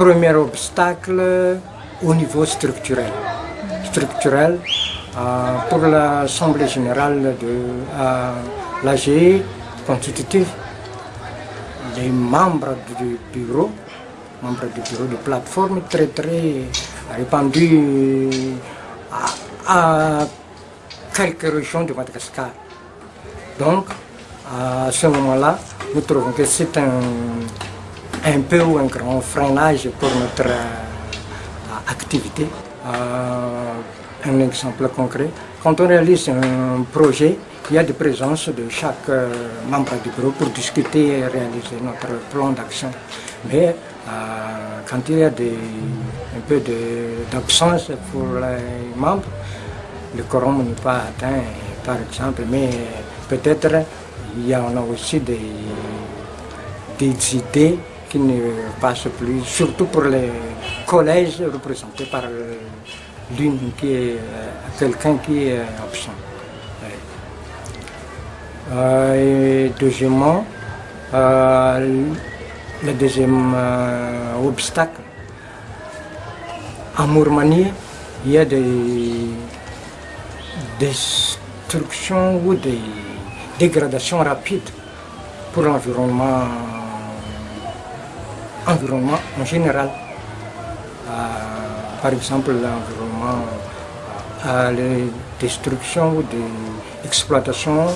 premier obstacle au niveau structurel. Structurel, euh, pour l'Assemblée générale de euh, l'AG constitutive, les membres du bureau, membres du bureau de plateforme très très répandus à, quelques régions de Madagascar. Donc, à ce moment-là, nous trouvons que c'est un, un peu un grand freinage pour notre euh, activité. Euh, un exemple concret, quand on réalise un projet, il y a des présences de chaque euh, membre du bureau pour discuter et réaliser notre plan d'action. Mais quand il y a un peu d'absence pour les membres, le quorum n'est pas atteint, par exemple, mais peut-être il y en a aussi des, des idées qui ne passent plus, surtout pour les collèges représentés par l'une qui est quelqu'un qui est absent. Euh, et deuxièmement, euh, le deuxième euh, obstacle, en Mourmanie, il y a des destructions ou des dégradations rapides pour l'environnement environnement en général. par exemple, l'environnement à la destruction ou des exploitations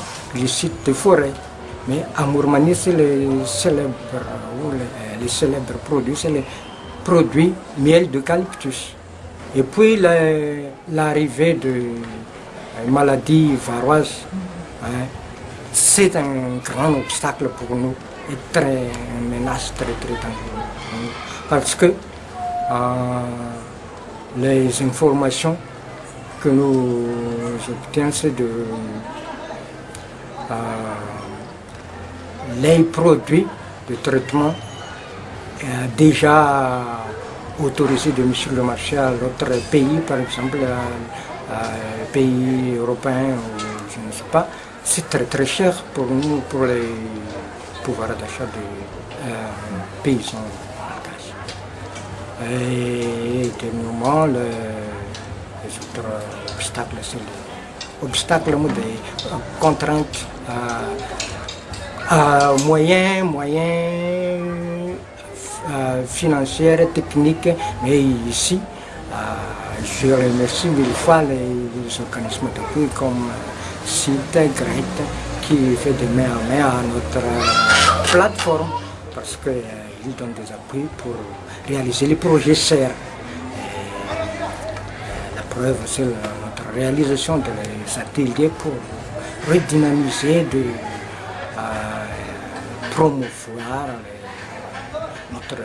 sites de forêt. Mais à Mourmanie, c'est les célèbres, les, les, célèbres produits, c'est les produits miel d'eucalyptus. Et puis l'arrivée de maladies varoises, hein, c'est un grand obstacle pour nous et une menace très très dangereuse. Parce que euh, les informations que nous obtenons, c'est de euh, les produits de traitement euh, déjà autorisés de sur le marché à d'autres pays, par exemple, à, pays européens ou je ne sais pas, c'est très très cher pour nous, pour les pouvoirs d'achat des euh, paysans Et dernièrement, le, les autres obstacles, c'est obstacles, des contraintes moyens, moyens euh, financières, techniques, mais ici, je remercie mille fois les, organismes d'appui comme CIT, GRET, qui fait de main à main à notre plateforme, parce qu'ils donnent des appuis pour réaliser les projets SER. la preuve, c'est notre réalisation des ateliers pour redynamiser, de euh, promouvoir notre.